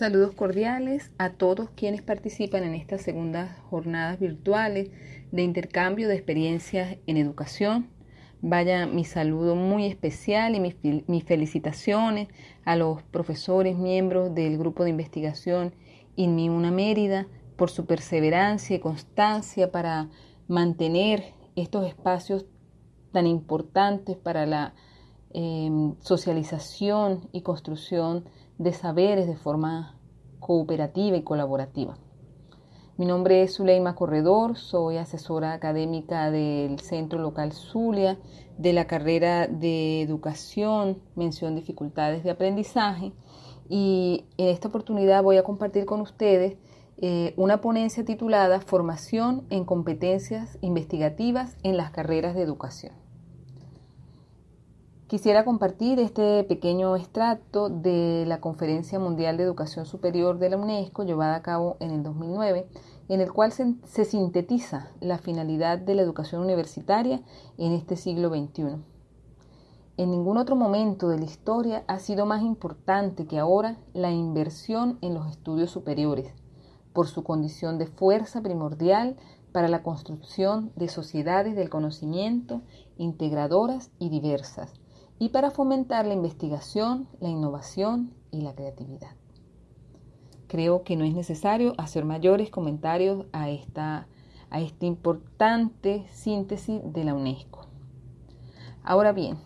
Saludos cordiales a todos quienes participan en estas segundas jornadas virtuales de intercambio de experiencias en educación. Vaya mi saludo muy especial y mis, felicitaciones a los profesores miembros del grupo de investigación INMI Una Mérida por su perseverancia y constancia para mantener estos espacios tan importantes para la em, socialización y construcción de saberes de forma cooperativa y colaborativa. Mi nombre es Zuleima Corredor, soy asesora académica del Centro Local Zulia de la carrera de Educación, mención dificultades de aprendizaje y en esta oportunidad voy a compartir con ustedes eh, una ponencia titulada Formación en competencias investigativas en las carreras de educación. Quisiera compartir este pequeño extracto de la Conferencia Mundial de Educación Superior de la UNESCO llevada a cabo en el 2009, en el cual se, se sintetiza la finalidad de la educación universitaria en este siglo XXI. En ningún otro momento de la historia ha sido más importante que ahora la inversión en los estudios superiores, por su condición de fuerza primordial para la construcción de sociedades del conocimiento integradoras y diversas y para fomentar la investigación, la innovación y la creatividad. Creo que no es necesario hacer mayores comentarios a esta, a esta importante síntesis de la UNESCO. Ahora bien,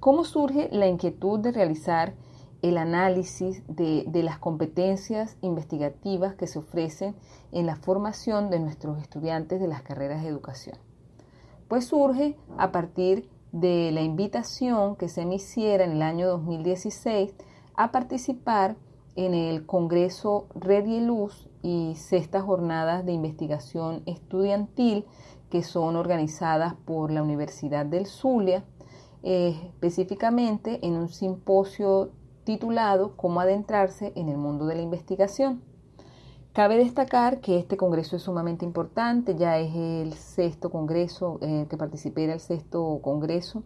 ¿cómo surge la inquietud de realizar el análisis de, de, las competencias investigativas que se ofrecen en la formación de nuestros estudiantes de las carreras de educación? Pues surge a partir de la invitación que se me hiciera en el año 2016 a participar en el Congreso Red y Luz y sextas jornadas de investigación estudiantil que son organizadas por la Universidad del Zulia, eh, específicamente en un simposio titulado Cómo adentrarse en el mundo de la investigación. Cabe destacar que este congreso es sumamente importante, ya es el sexto congreso, eh, que participé era el sexto congreso,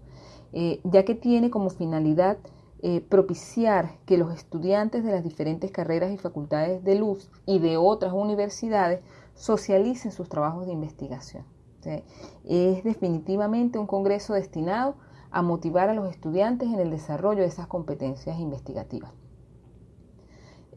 eh, ya que tiene como finalidad eh, propiciar que los estudiantes de las diferentes carreras y facultades de luz y de otras universidades socialicen sus trabajos de investigación. Es definitivamente un congreso destinado a motivar a los estudiantes en el desarrollo de esas competencias investigativas.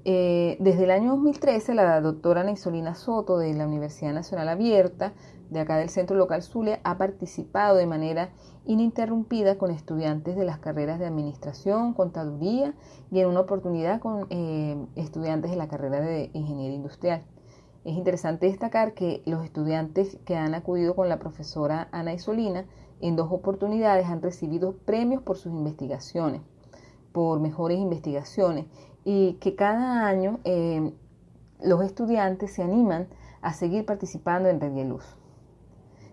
Eh, desde el año 2013, la doctora Neisolina Soto de la Universidad Nacional Abierta, de acá del Centro Local Zulia, ha participado de manera ininterrumpida con estudiantes de las carreras de Administración, Contaduría y en una oportunidad con eh, estudiantes de la carrera de Ingeniería Industrial. Es interesante destacar que los estudiantes que han acudido con la profesora Ana Isolina en dos oportunidades han recibido premios por sus investigaciones, por mejores investigaciones y que cada año eh, los estudiantes se animan a seguir participando en Red Luz.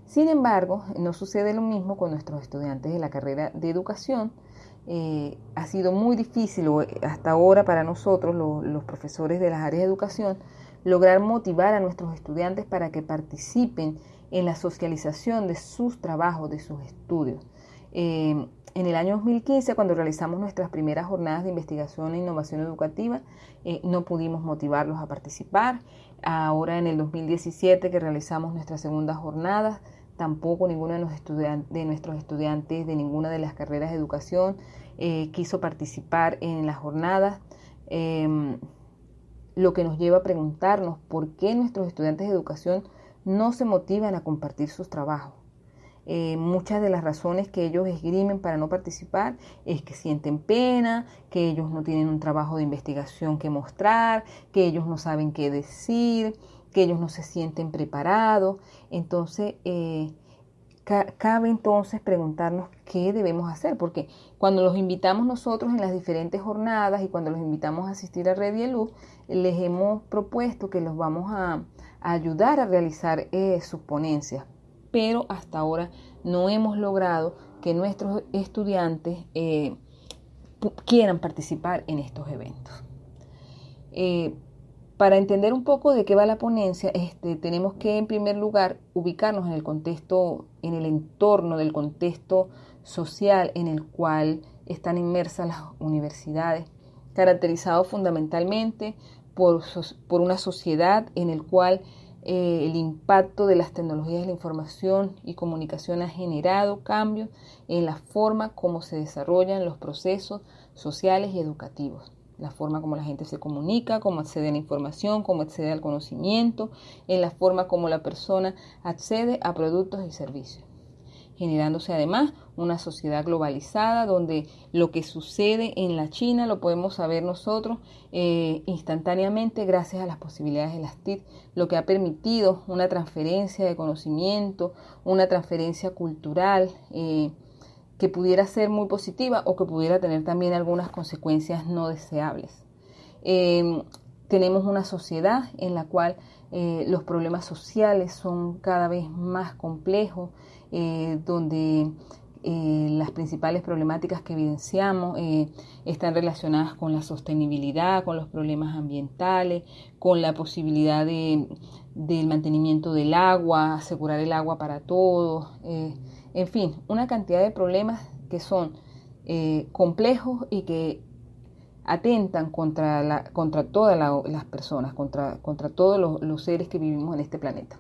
Sin embargo, no sucede lo mismo con nuestros estudiantes de la carrera de educación. Eh, ha sido muy difícil hasta ahora para nosotros, los profesores de las áreas de educación, lograr motivar a nuestros estudiantes para que participen en la socialización de sus trabajos, de sus estudios. Eh, en el año 2015, cuando realizamos nuestras primeras jornadas de investigación e innovación educativa, eh, no pudimos motivarlos a participar. Ahora en el 2017, que realizamos nuestras segundas jornadas, tampoco ninguno de, nuestros estudiantes de ninguna de las carreras de educación eh, quiso participar en las jornadas. Em, lo que nos lleva a preguntarnos por qué nuestros estudiantes de educación no se motivan a compartir sus trabajos. Eh, muchas de las razones que ellos esgrimen para no participar es que sienten pena, que ellos no tienen un trabajo de investigación que mostrar, que ellos no saben qué decir, que ellos no se sienten preparados. Entonces, eh, cabe entonces preguntarnos qué debemos hacer, porque cuando los invitamos nosotros en las diferentes jornadas y cuando los invitamos a asistir a Red y Luz, les hemos propuesto que los vamos a, ayudar a realizar eh, sus ponencias pero hasta ahora no hemos logrado que nuestros estudiantes eh, quieran participar en estos eventos. Eh, para entender un poco de qué va la ponencia, este, tenemos que en primer lugar ubicarnos en el contexto, en el entorno del contexto social en el cual están inmersas las universidades, caracterizado fundamentalmente por, por una sociedad en el cual eh, el impacto de las tecnologías de la información y comunicación ha generado cambios en la forma como se desarrollan los procesos sociales y educativos, la forma como la gente se comunica, cómo accede a la información, cómo accede al conocimiento, en la forma como la persona accede a productos y servicios generándose además una sociedad globalizada donde lo que sucede en la China lo podemos saber nosotros eh, instantáneamente gracias a las posibilidades de las TIC, lo que ha permitido una transferencia de conocimiento, una transferencia cultural eh, que pudiera ser muy positiva o que pudiera tener también algunas consecuencias no deseables. Em, tenemos una sociedad en la cual eh, los problemas sociales son cada vez más complejos, eh, donde eh, las principales problemáticas que evidenciamos están relacionadas con la sostenibilidad, con los problemas ambientales, con la posibilidad de, del mantenimiento del agua, asegurar el agua para todos, en fin, una cantidad de problemas que son complejos y que atentan contra, contra todas las personas, contra, contra todos los, seres que vivimos en este planeta.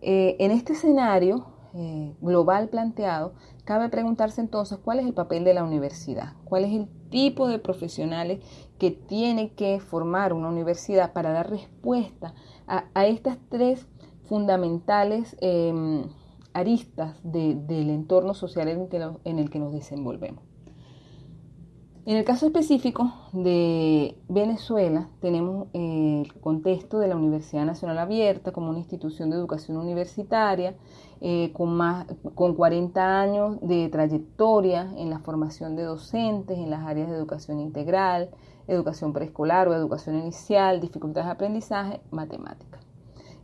en este escenario, eh, global planteado, cabe preguntarse entonces cuál es el papel de la universidad, cuál es el tipo de profesionales que tiene que formar una universidad para dar respuesta a, estas tres fundamentales em, aristas del entorno social en el que nos desenvolvemos. En el caso específico de Venezuela, tenemos el contexto de la Universidad Nacional Abierta como una institución de educación universitaria eh, con, más, con 40 años de trayectoria en la formación de docentes en las áreas de educación integral, educación preescolar o educación inicial, dificultades de aprendizaje, matemática.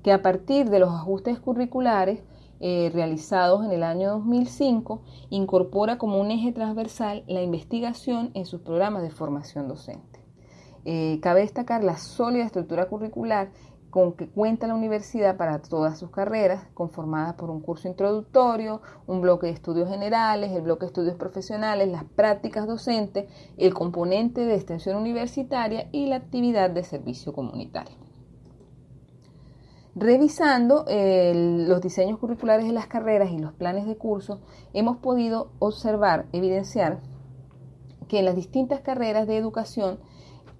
Que a partir de los ajustes curriculares eh, realizados en el año 2005, incorpora como un eje transversal la investigación en sus programas de formación docente. Eh, cabe destacar la sólida estructura curricular con que cuenta la universidad para todas sus carreras, conformada por un curso introductorio, un bloque de estudios generales, el bloque de estudios profesionales, las prácticas docentes, el componente de extensión universitaria y la actividad de servicio comunitario. Revisando los diseños curriculares de las carreras y los planes de curso, hemos podido observar, evidenciar que en las distintas carreras de educación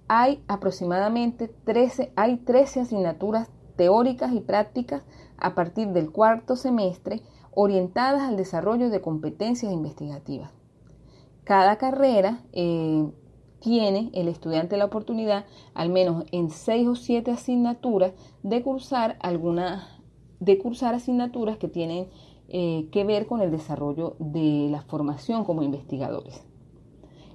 hay aproximadamente 13, hay 13 asignaturas teóricas y prácticas a partir del cuarto semestre orientadas al desarrollo de competencias investigativas. Cada carrera eh, tiene el estudiante la oportunidad, al menos en seis o siete asignaturas, de cursar algunas, de cursar asignaturas que tienen eh, que ver con el desarrollo de la formación como investigadores.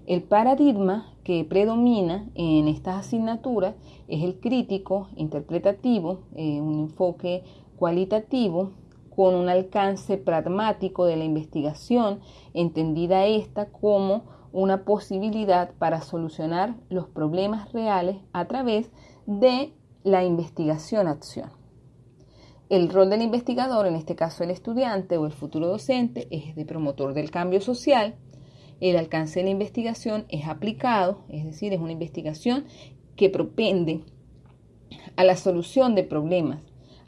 El paradigma que predomina en estas asignaturas es el crítico, interpretativo, eh, un enfoque cualitativo con un alcance pragmático de la investigación, entendida esta como una posibilidad para solucionar los problemas reales a través de la investigación-acción. El rol del investigador, en este caso el estudiante o el futuro docente, es de promotor del cambio social. El alcance de la investigación es aplicado, es decir, es una investigación que propende a la solución de problemas,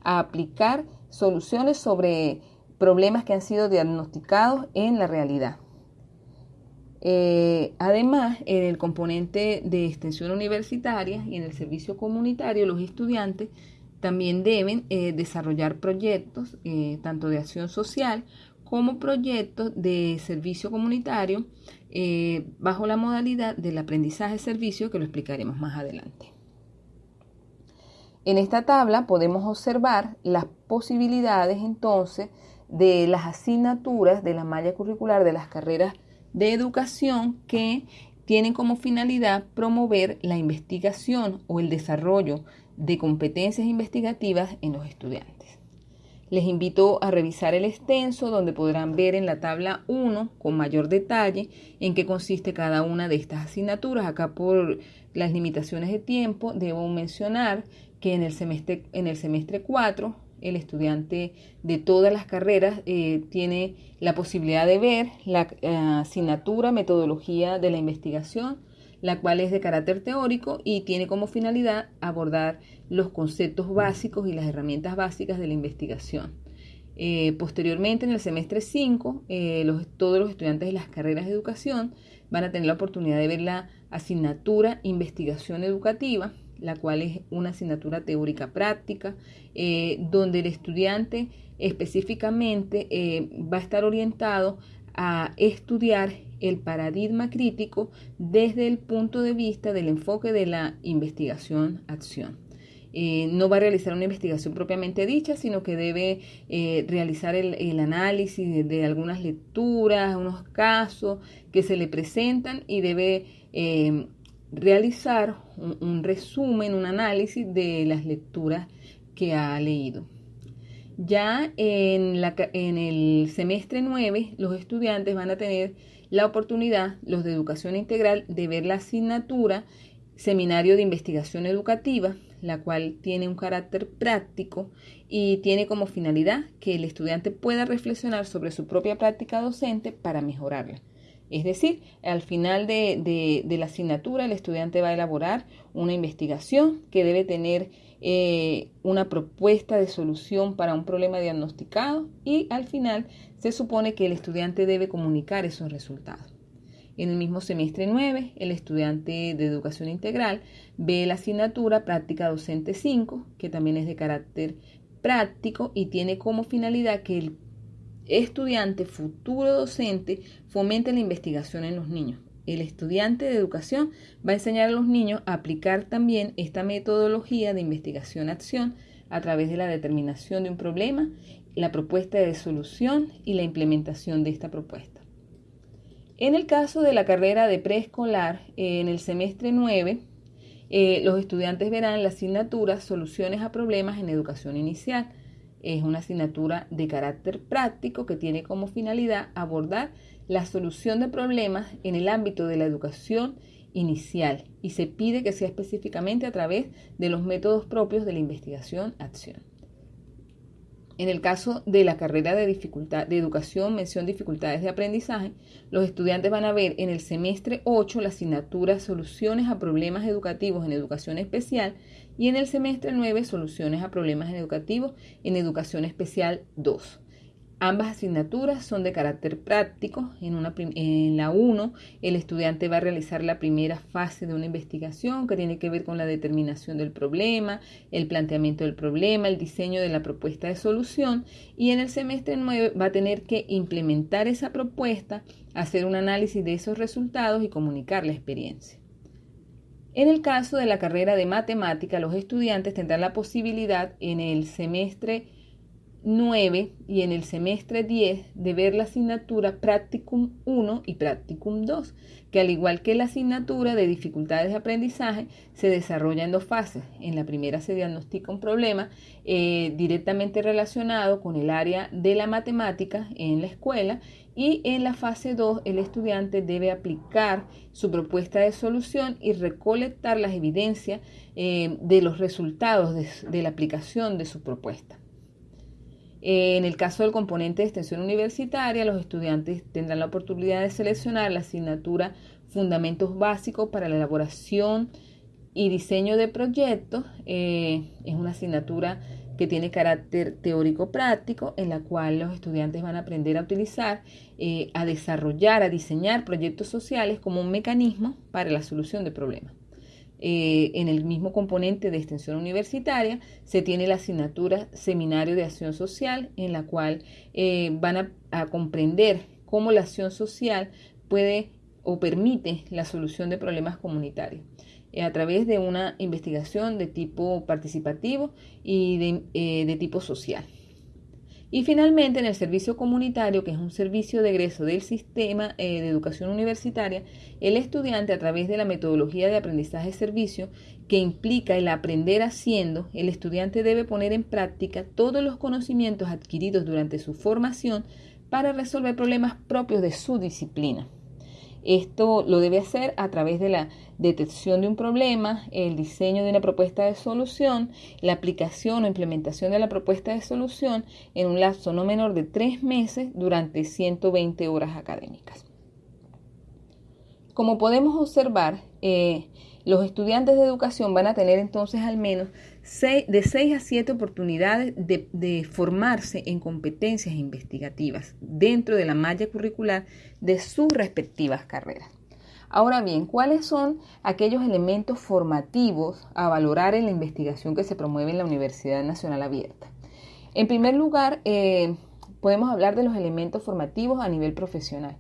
a aplicar soluciones sobre problemas que han sido diagnosticados en la realidad. Eh, además, en el componente de extensión universitaria y en el servicio comunitario, los estudiantes también deben eh, desarrollar proyectos, eh, tanto de acción social como proyectos de servicio comunitario, bajo la modalidad del aprendizaje-servicio, que lo explicaremos más adelante. En esta tabla podemos observar las posibilidades entonces de las asignaturas de la malla curricular de las carreras de educación que tienen como finalidad promover la investigación o el desarrollo de competencias investigativas en los estudiantes. Les invito a revisar el extenso donde podrán ver en la tabla 1 con mayor detalle en qué consiste cada una de estas asignaturas. Acá por las limitaciones de tiempo debo mencionar que en el semestre, en el semestre 4 el estudiante de todas las carreras eh, tiene la posibilidad de ver la eh, asignatura, metodología de la investigación, la cual es de carácter teórico y tiene como finalidad abordar los conceptos básicos y las herramientas básicas de la investigación. Eh, posteriormente, en el semestre 5, eh, todos los estudiantes de las carreras de educación van a tener la oportunidad de ver la asignatura Investigación Educativa, la cual es una asignatura teórica práctica, eh, donde el estudiante específicamente va a estar orientado a estudiar el paradigma crítico desde el punto de vista del enfoque de la investigación-acción. Eh, no va a realizar una investigación propiamente dicha, sino que debe eh, realizar el, análisis de, algunas lecturas, unos casos que se le presentan y debe eh, realizar un, resumen, un análisis de las lecturas que ha leído. Ya en, en el semestre 9, los estudiantes van a tener la oportunidad, los de educación integral, de ver la asignatura Seminario de Investigación Educativa, la cual tiene un carácter práctico y tiene como finalidad que el estudiante pueda reflexionar sobre su propia práctica docente para mejorarla. Es decir, al final de, la asignatura el estudiante va a elaborar una investigación que debe tener eh, una propuesta de solución para un problema diagnosticado y al final se supone que el estudiante debe comunicar esos resultados. En el mismo semestre 9, el estudiante de educación integral ve la asignatura práctica docente 5, que también es de carácter práctico y tiene como finalidad que el estudiante futuro docente fomente la investigación en los niños. El estudiante de educación va a enseñar a los niños a aplicar también esta metodología de investigación-acción a través de la determinación de un problema, la propuesta de solución y la implementación de esta propuesta. En el caso de la carrera de preescolar, en el semestre 9, eh, los estudiantes verán la asignatura Soluciones a Problemas en Educación Inicial. Es una asignatura de carácter práctico que tiene como finalidad abordar la solución de problemas en el ámbito de la educación inicial y se pide que sea específicamente a través de los métodos propios de la investigación-acción. En el caso de la carrera de, dificultad, de educación, mención dificultades de aprendizaje, los estudiantes van a ver en el semestre 8 la asignatura Soluciones a problemas educativos en educación especial y en el semestre 9 Soluciones a problemas educativos en educación especial 2. Ambas asignaturas son de carácter práctico. En, una, en la 1, el estudiante va a realizar la primera fase de una investigación que tiene que ver con la determinación del problema, el planteamiento del problema, el diseño de la propuesta de solución. Y en el semestre 9 va a tener que implementar esa propuesta, hacer un análisis de esos resultados y comunicar la experiencia. En el caso de la carrera de matemática, los estudiantes tendrán la posibilidad en el semestre 9 y en el semestre 10 de ver la asignatura Practicum 1 y Practicum 2, que al igual que la asignatura de dificultades de aprendizaje, se desarrolla en dos fases. En la primera se diagnostica un problema eh, directamente relacionado con el área de la matemática en la escuela y en la fase 2 el estudiante debe aplicar su propuesta de solución y recolectar las evidencias eh, de los resultados de la aplicación de su propuesta. En el caso del componente de extensión universitaria, los estudiantes tendrán la oportunidad de seleccionar la asignatura Fundamentos Básicos para la elaboración y diseño de proyectos. Eh, es una asignatura que tiene carácter teórico práctico, en la cual los estudiantes van a aprender a utilizar, eh, a desarrollar, a diseñar proyectos sociales como un mecanismo para la solución de problemas. Eh, en el mismo componente de extensión universitaria se tiene la asignatura Seminario de Acción Social, en la cual eh, van a, comprender cómo la acción social puede o permite la solución de problemas comunitarios eh, a través de una investigación de tipo participativo y de tipo social. Y finalmente, en el servicio comunitario, que es un servicio de egreso del sistema eh, de educación universitaria, el estudiante a través de la metodología de aprendizaje-servicio, que implica el aprender haciendo, el estudiante debe poner en práctica todos los conocimientos adquiridos durante su formación para resolver problemas propios de su disciplina. Esto lo debe hacer a través de la detección de un problema, el diseño de una propuesta de solución, la aplicación o implementación de la propuesta de solución en un lapso no menor de tres meses durante 120 horas académicas. como podemos observar, eh, los estudiantes de educación van a tener entonces al menos de 6 a 7 oportunidades de, formarse en competencias investigativas dentro de la malla curricular de sus respectivas carreras. Ahora bien, ¿cuáles son aquellos elementos formativos a valorar en la investigación que se promueve en la Universidad Nacional Abierta? En primer lugar, eh, podemos hablar de los elementos formativos a nivel profesional,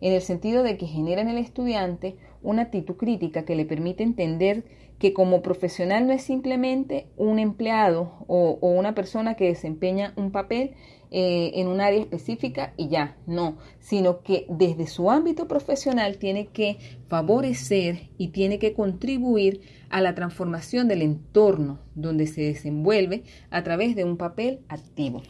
en el sentido de que generan en el estudiante una actitud crítica que le permite entender que como profesional no es simplemente un empleado o, una persona que desempeña un papel eh, en un área específica y ya, no, sino que desde su ámbito profesional tiene que favorecer y tiene que contribuir a la transformación del entorno donde se desenvuelve a través de un papel activo.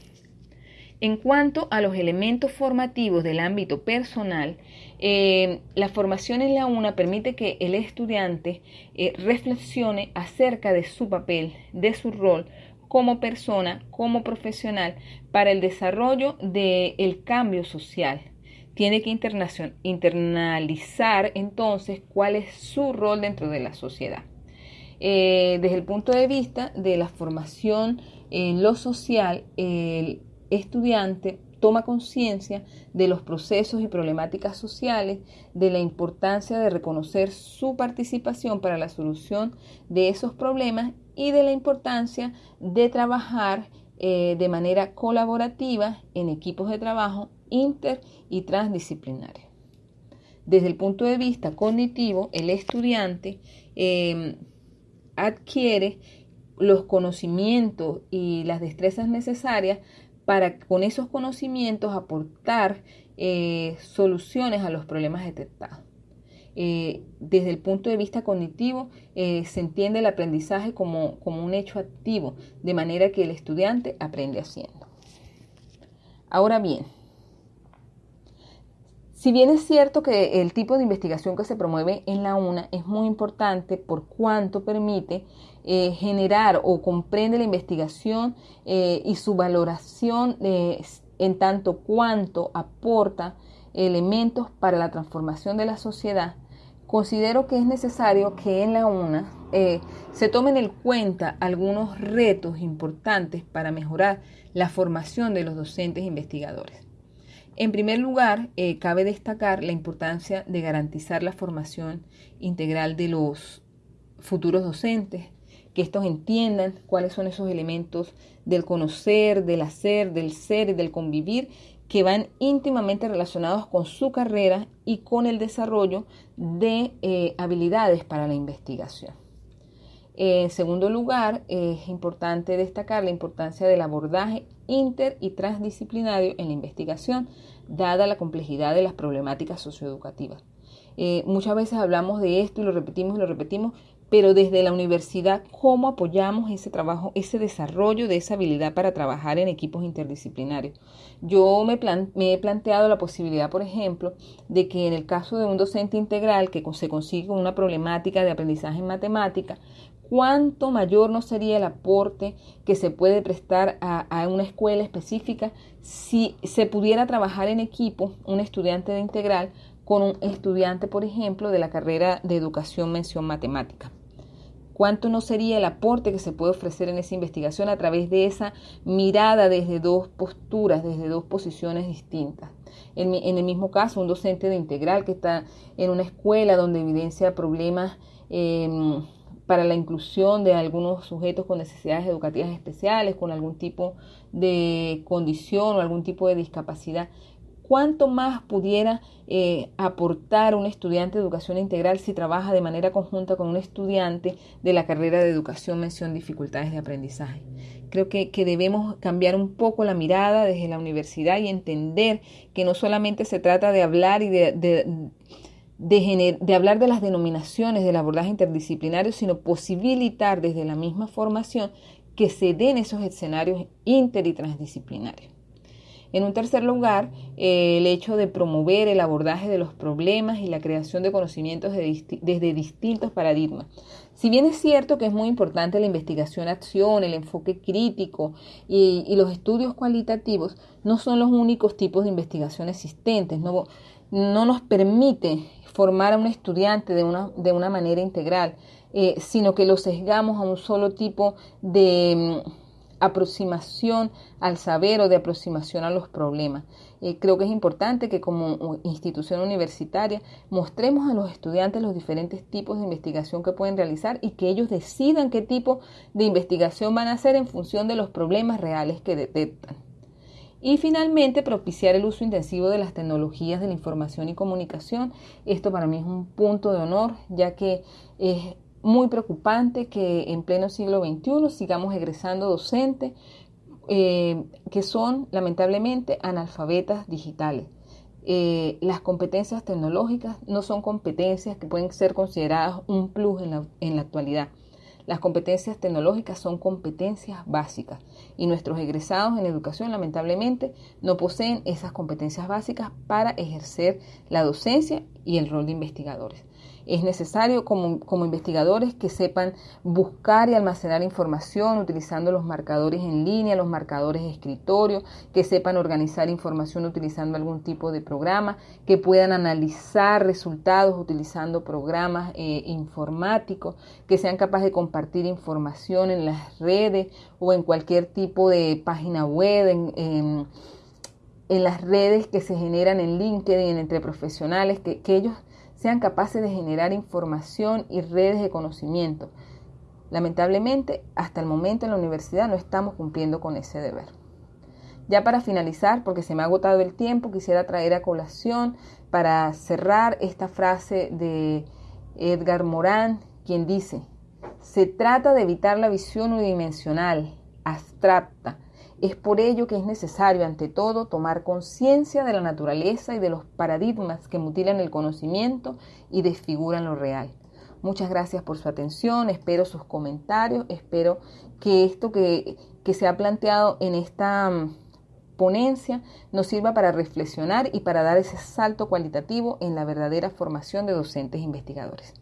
En cuanto a los elementos formativos del ámbito personal, eh, la formación en la UNA permite que el estudiante eh, reflexione acerca de su papel, de su rol como persona, como profesional, para el desarrollo del cambio social. Tiene que internalizar entonces cuál es su rol dentro de la sociedad. Eh, desde el punto de vista de la formación en lo social, el estudiante toma conciencia de los procesos y problemáticas sociales, de la importancia de reconocer su participación para la solución de esos problemas y de la importancia de trabajar eh, de manera colaborativa en equipos de trabajo inter y transdisciplinarios. Desde el punto de vista cognitivo, el estudiante eh, adquiere los conocimientos y las destrezas necesarias para con esos conocimientos aportar eh, soluciones a los problemas detectados. Eh, desde el punto de vista cognitivo, eh, se entiende el aprendizaje como, como un hecho activo, de manera que el estudiante aprende haciendo. Ahora bien, si bien es cierto que el tipo de investigación que se promueve en la UNA es muy importante por cuanto permite eh, generar o comprende la investigación eh, y su valoración eh, en tanto cuanto aporta elementos para la transformación de la sociedad, considero que es necesario que en la UNA se tomen en cuenta algunos retos importantes para mejorar la formación de los docentes investigadores. En primer lugar, cabe destacar la importancia de garantizar la formación integral de los futuros docentes, que estos entiendan cuáles son esos elementos del conocer, del hacer, del ser y del convivir que van íntimamente relacionados con su carrera y con el desarrollo de eh, habilidades para la investigación. En segundo lugar, es importante destacar la importancia del abordaje inter y transdisciplinario en la investigación, dada la complejidad de las problemáticas socioeducativas. Eh, muchas veces hablamos de esto y lo repetimos y lo repetimos, pero desde la universidad, ¿cómo apoyamos ese trabajo, ese desarrollo de esa habilidad para trabajar en equipos interdisciplinarios? Yo me, he planteado la posibilidad, por ejemplo, de que en el caso de un docente integral que se consigue con una problemática de aprendizaje en matemática, cuánto mayor no sería el aporte que se puede prestar a, a, una escuela específica si se pudiera trabajar en equipo, un estudiante de integral, con un estudiante, por ejemplo, de la carrera de educación mención matemática cuánto no sería el aporte que se puede ofrecer en esa investigación a través de esa mirada desde dos posturas, desde dos posiciones distintas. En, el mismo caso, un docente de integral que está en una escuela donde evidencia problemas em, para la inclusión de algunos sujetos con necesidades educativas especiales, con algún tipo de condición o algún tipo de discapacidad, cuánto más pudiera eh, aportar un estudiante de educación integral si trabaja de manera conjunta con un estudiante de la carrera de educación mención dificultades de aprendizaje. Creo que, debemos cambiar un poco la mirada desde la universidad y entender que no solamente se trata de hablar y de, de hablar de las denominaciones del abordaje interdisciplinario, sino posibilitar desde la misma formación que se den esos escenarios inter y transdisciplinarios. En un tercer lugar, eh, el hecho de promover el abordaje de los problemas y la creación de conocimientos desde distintos paradigmas. Si bien es cierto que es muy importante la investigación-acción, el enfoque crítico y, los estudios cualitativos, no son los únicos tipos de investigación existentes. no nos permite formar a un estudiante de una, de una manera integral, eh, sino que lo sesgamos a un solo tipo de mm, aproximación al saber o de aproximación a los problemas. Eh, creo que es importante que como institución universitaria mostremos a los estudiantes los diferentes tipos de investigación que pueden realizar y que ellos decidan qué tipo de investigación van a hacer en función de los problemas reales que detectan. Y finalmente, propiciar el uso intensivo de las tecnologías de la información y comunicación. Esto para mí es un punto de honor, ya que es muy preocupante que en pleno siglo XXI sigamos egresando docentes eh, que son lamentablemente analfabetas digitales. Eh, las competencias tecnológicas no son competencias que pueden ser consideradas un plus en la, en la actualidad. Las competencias tecnológicas son competencias básicas y nuestros egresados en educación lamentablemente no poseen esas competencias básicas para ejercer la docencia y el rol de investigadores. Es necesario como, como, investigadores que sepan buscar y almacenar información utilizando los marcadores en línea, los marcadores de escritorio, que sepan organizar información utilizando algún tipo de programa, que puedan analizar resultados utilizando programas eh, informáticos, que sean capaces de compartir información en las redes o en cualquier tipo de página web, en, en, las redes que se generan en LinkedIn entre profesionales, que, que ellos sean capaces de generar información y redes de conocimiento. Lamentablemente, hasta el momento en la universidad no estamos cumpliendo con ese deber. Ya para finalizar, porque se me ha agotado el tiempo, quisiera traer a colación para cerrar esta frase de Edgar Morán, quien dice, se trata de evitar la visión unidimensional, abstracta, es por ello que es necesario, ante todo, tomar conciencia de la naturaleza y de los paradigmas que mutilan el conocimiento y desfiguran lo real. Muchas gracias por su atención, espero sus comentarios, espero que esto que, que se ha planteado en esta mm, ponencia nos sirva para reflexionar y para dar ese salto cualitativo en la verdadera formación de docentes e investigadores.